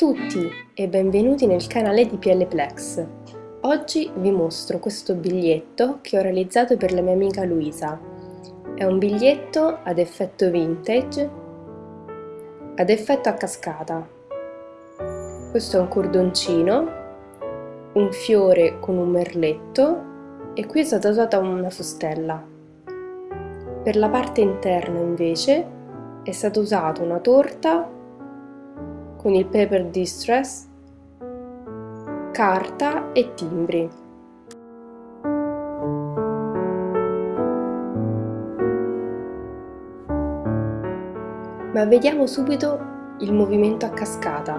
tutti e benvenuti nel canale di PL Plex. Oggi vi mostro questo biglietto che ho realizzato per la mia amica Luisa. È un biglietto ad effetto vintage, ad effetto a cascata. Questo è un cordoncino, un fiore con un merletto e qui è stata usata una fustella. Per la parte interna invece è stata usata una torta con il paper distress, carta e timbri. Ma vediamo subito il movimento a cascata.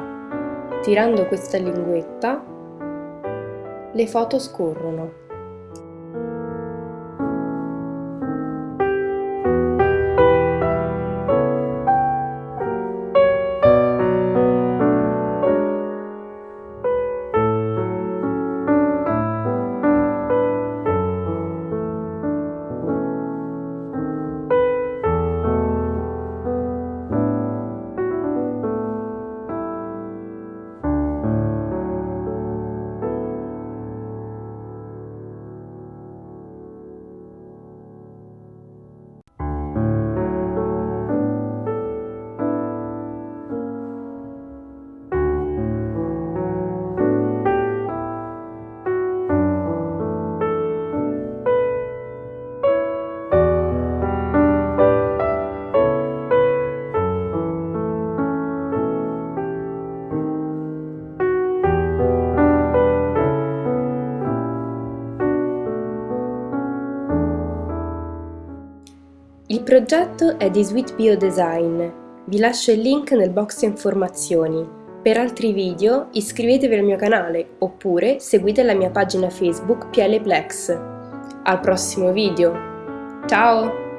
Tirando questa linguetta, le foto scorrono. Il progetto è di Sweet Bio Design. Vi lascio il link nel box informazioni. Per altri video iscrivetevi al mio canale oppure seguite la mia pagina Facebook Piele Plex. Al prossimo video! Ciao!